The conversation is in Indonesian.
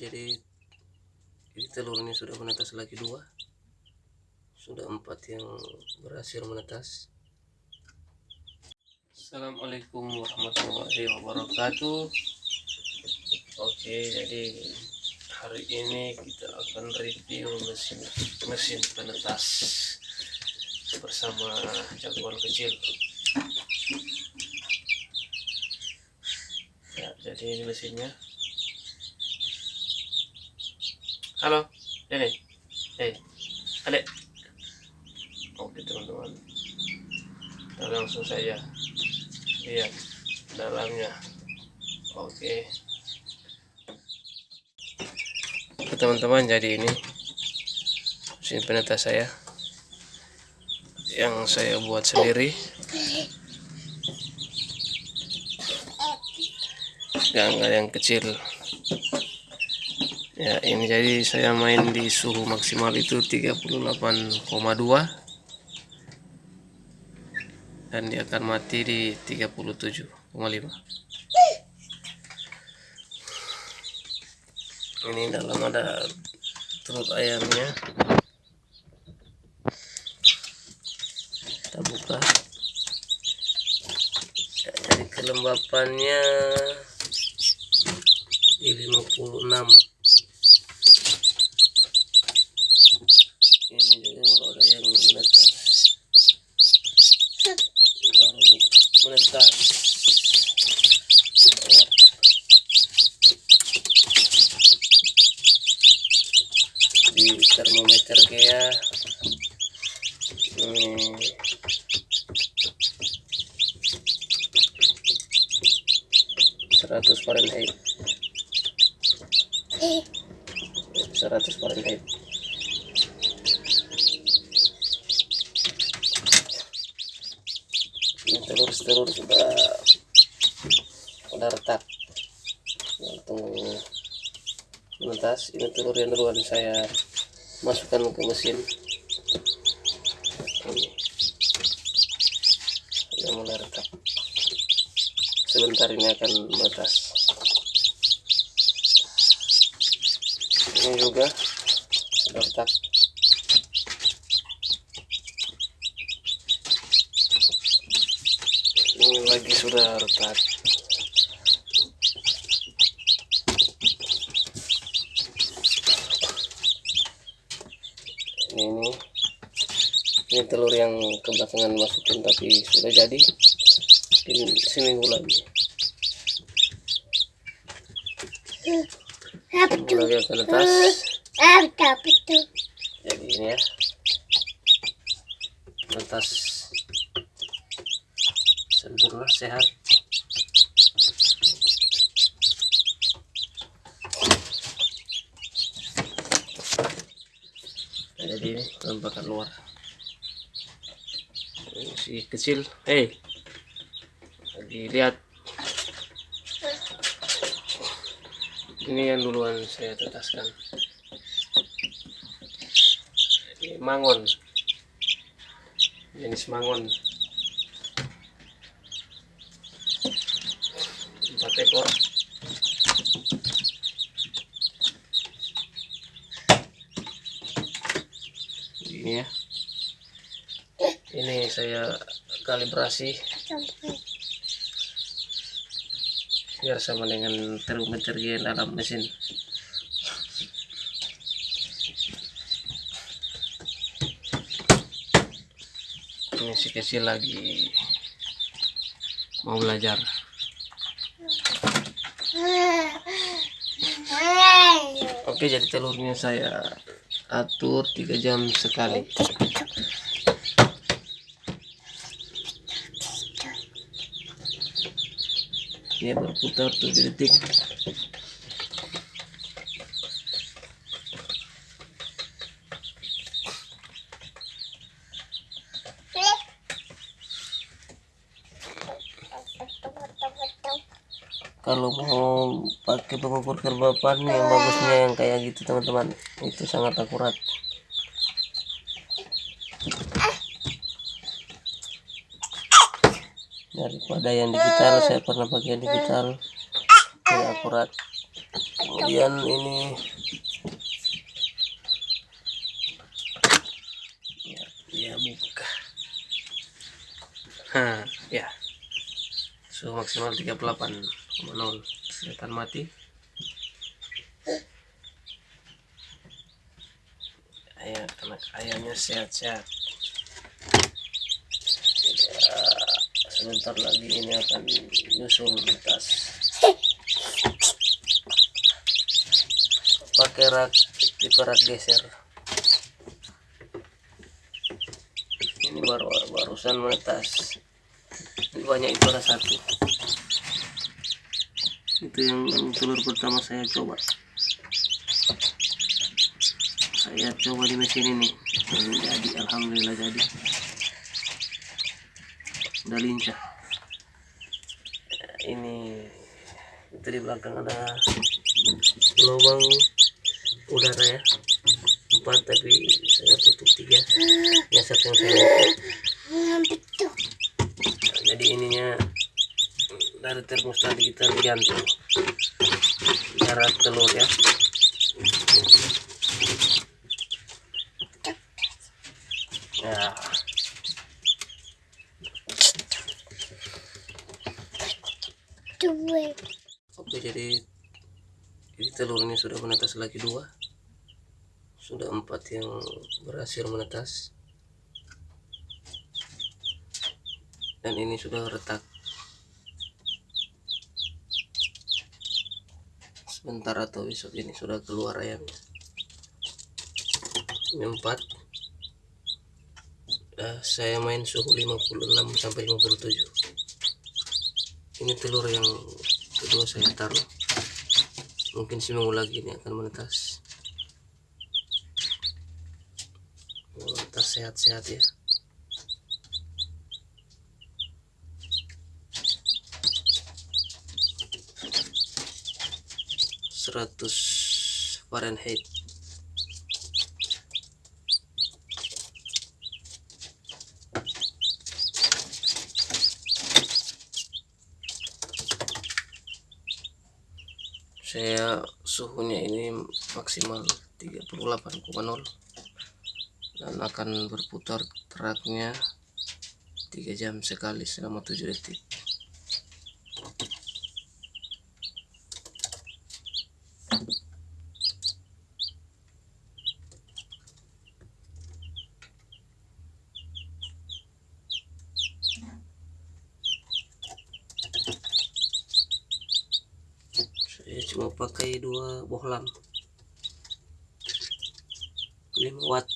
jadi ini telurnya sudah menetas lagi dua. Sudah empat yang berhasil menetas. Assalamualaikum warahmatullahi wabarakatuh. Oke jadi hari ini kita akan review mesin mesin penetas bersama jagoan kecil. Ya jadi ini mesinnya halo. Ini eh adek. Oke teman-teman. Kita langsung saja lihat dalamnya. Oke. Teman-teman jadi ini mesin penetas saya yang saya buat sendiri. Gangga yang kecil ya ini jadi saya main di suhu maksimal itu 38,2 dan dia akan mati di 37,5 ini dalam ada telur ayamnya. Kita buka. Jadi kelembapannya di 56 ini juga baru ada yang menetas baru menetas di termometer kayak hmm, seratus Fahrenheit seratus Fahrenheit telur-telur sudah udah retak. Langsung menetas ini telur yang duluan saya masukkan ke mesin. Ini sudah mulai retak. Sebentar ini akan menetas. Ini juga sudah retak ini lagi sudah retak. Ini ini. Telur yang kebelakangan masukin tapi sudah jadi. Mungkin seminggu lagi. Seminggu lagi akan netas jadi ini ya. Netas sempurna sehat. Jadi ini luar. Si kecil. Hei lagi lihat ini yang duluan saya tetaskan. Ini mangon. Jenis mangon ekor. Ini ya. Ini saya kalibrasi. Biar sama dengan termometer yang dalam mesin. Ini si kecil lagi mau belajar oke jadi telurnya saya atur tiga jam sekali. Dia berputar 7 detik kalau mau pakai pengukur kelembapan yang bagusnya yang kayak gitu teman-teman. Itu sangat akurat. Daripada yang digital saya pernah pakai yang digital. Yang akurat. Kemudian ini. Ya dia buka. Hah, ya suhu maksimal 38,0 kelihatan mati. Ayam anak ayamnya sehat-sehat. Sebentar lagi ini akan nyusul lintas pakai rak tipe rak geser. Ini baru barusan menetas banyak itu ada satu itu yang telur pertama saya coba. Saya coba di mesin ini. Dan jadi alhamdulillah jadi. Udah lincah. Ini itu di belakang ada lubang udara ya. Empat tapi saya tutup tiga. Yang saya tutup nah, jadi ininya dari termos tadi kita digantung jarak telur ya. Ya. Oke jadi jadi telur ini sudah menetas lagi dua. Sudah empat yang berhasil menetas dan ini sudah retak. Sebentar atau besok ini sudah keluar ayamnya. Ini empat. Uh, saya main suhu 56 sampai 57 ini telur yang kedua saya taruh. Mungkin seminggu lagi ini akan menetas. Menetas sehat-sehat ya seratus Fahrenheit. Saya suhunya ini maksimal 38,0 dan akan berputar teraknya 3 jam sekali selama 7 detik saya cuma pakai dua bohlam. 5 watt